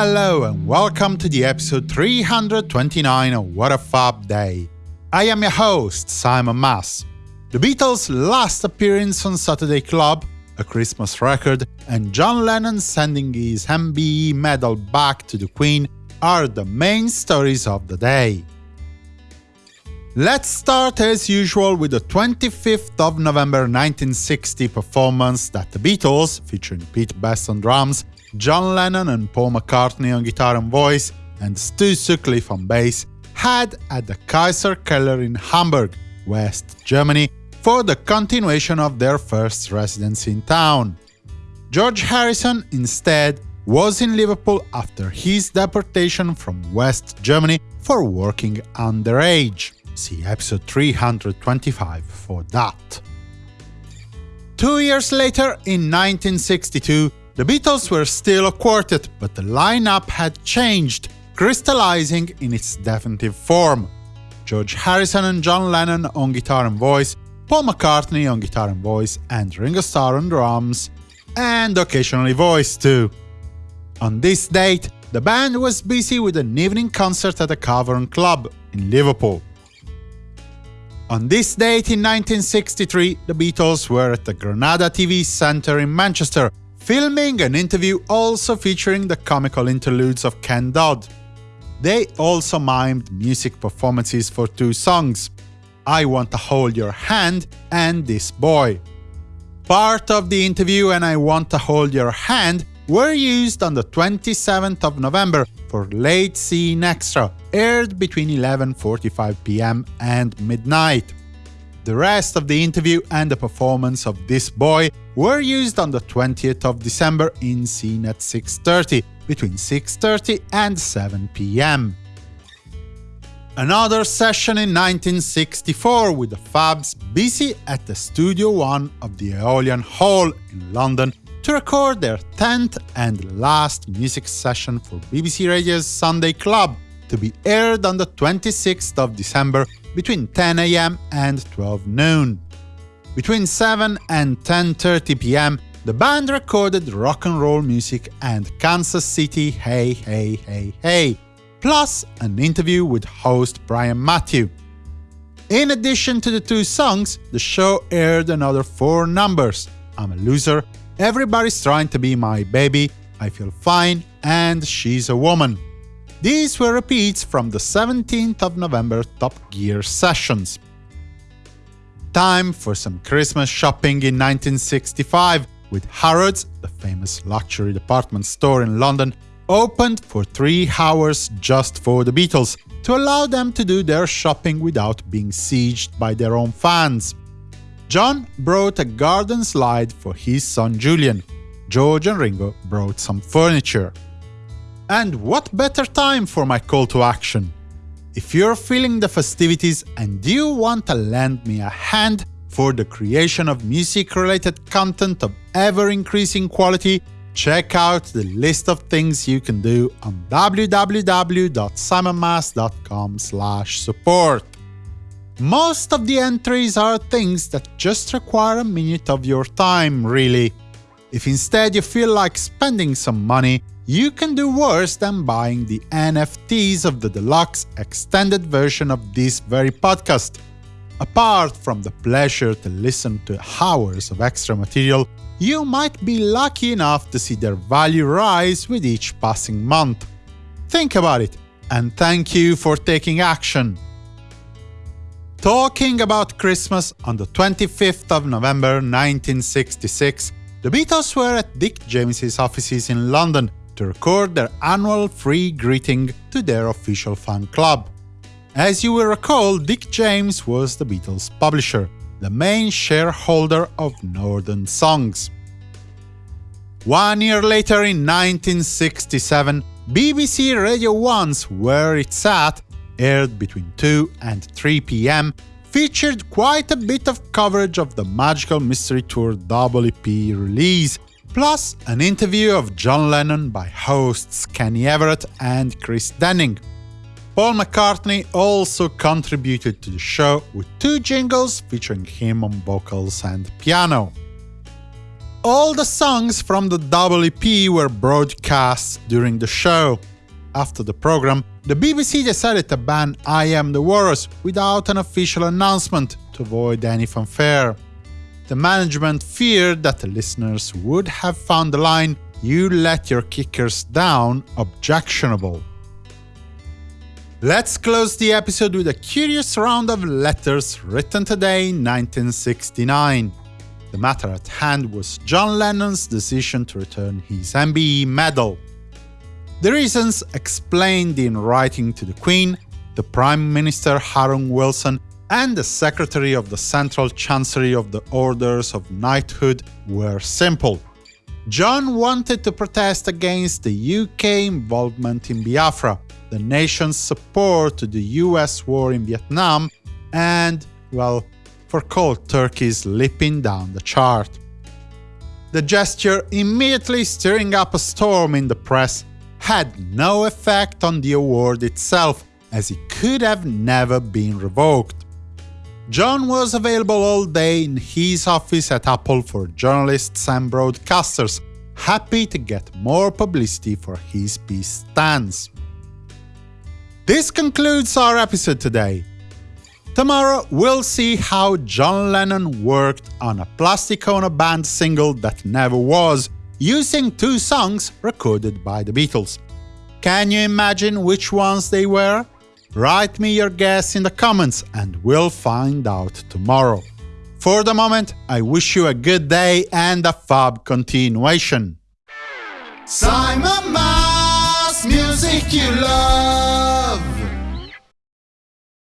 hello and welcome to the episode 329 of What a Fab Day. I am your host, Simon Mas. The Beatles' last appearance on Saturday Club, a Christmas record, and John Lennon sending his MBE medal back to the Queen are the main stories of the day. Let's start as usual with the 25th of November 1960 performance that the Beatles, featuring Pete Best on drums, John Lennon and Paul McCartney on guitar and voice, and Stu Sutcliffe on bass, had at the Kaiserkeller in Hamburg, West Germany, for the continuation of their first residency in town. George Harrison, instead, was in Liverpool after his deportation from West Germany for working underage. See episode 325 for that. Two years later, in 1962, the Beatles were still a quartet, but the lineup had changed, crystallizing in its definitive form. George Harrison and John Lennon on guitar and voice, Paul McCartney on guitar and voice, and Ringo Starr on drums, and occasionally voice too. On this date, the band was busy with an evening concert at the Cavern Club in Liverpool. On this date in 1963, the Beatles were at the Granada TV Centre in Manchester filming an interview also featuring the comical interludes of Ken Dodd. They also mimed music performances for two songs, I Want to Hold Your Hand and This Boy. Part of the interview and I Want to Hold Your Hand were used on the 27th of November for Late Scene Extra, aired between 11.45 pm and midnight. The rest of the interview and the performance of This Boy were used on the 20th of December in Scene at 6.30, between 6.30 and 7 pm. Another session in 1964 with the Fabs busy at the Studio One of the Aeolian Hall in London to record their 10th and last music session for BBC Radio's Sunday Club, to be aired on the 26th of December between 10 am and 12 noon. Between 7 and 10.30 pm, the band recorded rock and roll music and Kansas City Hey Hey Hey Hey, plus an interview with host Brian Matthew. In addition to the two songs, the show aired another four numbers I'm a Loser, Everybody's Trying to Be My Baby, I Feel Fine, and She's a Woman. These were repeats from the 17th of November Top Gear sessions. Time for some Christmas shopping in 1965, with Harrods, the famous luxury department store in London, opened for three hours just for the Beatles, to allow them to do their shopping without being sieged by their own fans. John brought a garden slide for his son Julian. George and Ringo brought some furniture. And what better time for my call to action? If you're feeling the festivities and you want to lend me a hand for the creation of music-related content of ever-increasing quality, check out the list of things you can do on www.simonmas.com support. Most of the entries are things that just require a minute of your time, really. If instead you feel like spending some money, you can do worse than buying the NFTs of the deluxe extended version of this very podcast. Apart from the pleasure to listen to hours of extra material, you might be lucky enough to see their value rise with each passing month. Think about it, and thank you for taking action. Talking about Christmas on the 25th of November 1966, the Beatles were at Dick James's offices in London to record their annual free greeting to their official fan club. As you will recall, Dick James was the Beatles' publisher, the main shareholder of Northern Songs. One year later, in 1967, BBC Radio 1's Where It's At, aired between 2 and 3 pm, featured quite a bit of coverage of the Magical Mystery Tour EP release, plus an interview of John Lennon by hosts Kenny Everett and Chris Denning. Paul McCartney also contributed to the show with two jingles featuring him on vocals and piano. All the songs from the EP were broadcast during the show. After the program, the BBC decided to ban I Am the Walrus without an official announcement to avoid any fanfare. The management feared that the listeners would have found the line you let your kickers down objectionable. Let's close the episode with a curious round of letters written today in 1969. The matter at hand was John Lennon's decision to return his MBE medal. The reasons explained in writing to the Queen, the Prime Minister Harold Wilson, and the Secretary of the Central Chancery of the Orders of Knighthood were simple. John wanted to protest against the UK involvement in Biafra, the nation's support to the US war in Vietnam, and, well, for cold turkeys leaping down the chart. The gesture, immediately stirring up a storm in the press, had no effect on the award itself, as it could have never been revoked. John was available all day in his office at Apple for journalists and broadcasters, happy to get more publicity for his peace stance. This concludes our episode today. Tomorrow we'll see how John Lennon worked on a Plastic Ono Band single that never was, using two songs recorded by the Beatles. Can you imagine which ones they were? Write me your guess in the comments and we'll find out tomorrow. For the moment, I wish you a good day and a fab continuation. Simon Mas, music you love.